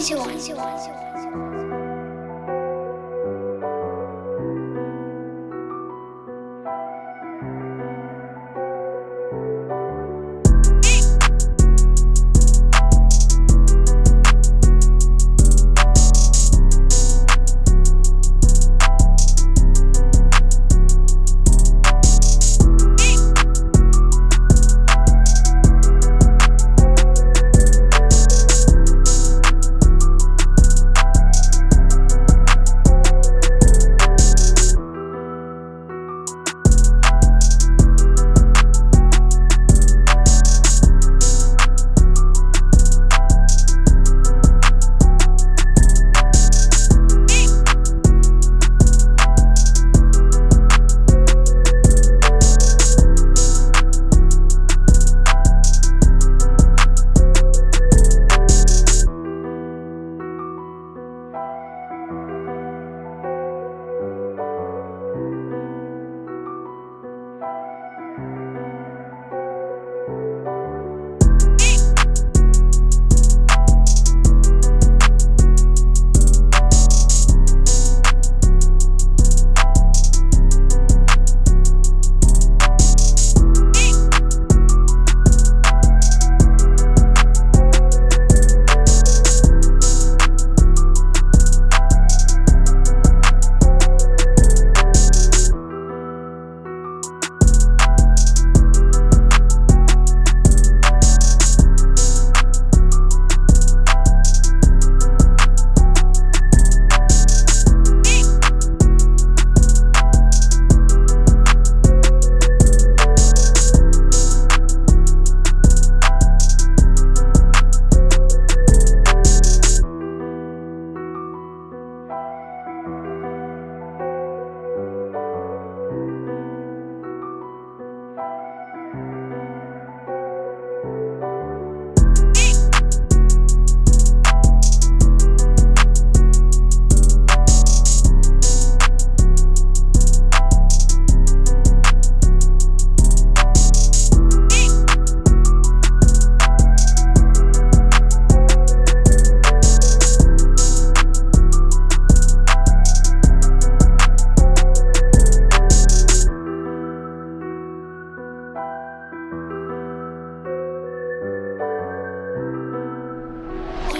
英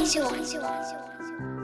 秀。喜欢很